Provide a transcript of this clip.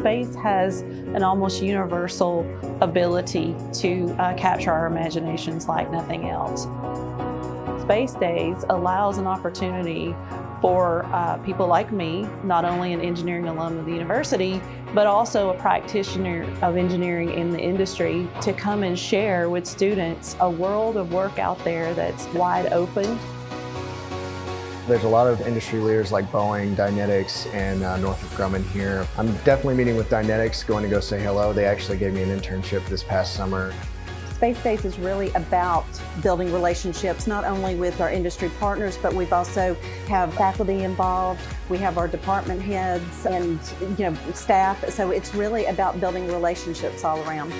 Space has an almost universal ability to uh, capture our imaginations like nothing else. Space Days allows an opportunity for uh, people like me, not only an engineering alum of the university, but also a practitioner of engineering in the industry to come and share with students a world of work out there that's wide open. There's a lot of industry leaders like Boeing, Dynetics, and uh, Northrop Grumman here. I'm definitely meeting with Dynetics, going to go say hello. They actually gave me an internship this past summer. Space Days is really about building relationships, not only with our industry partners, but we've also have faculty involved. We have our department heads and you know staff. So it's really about building relationships all around.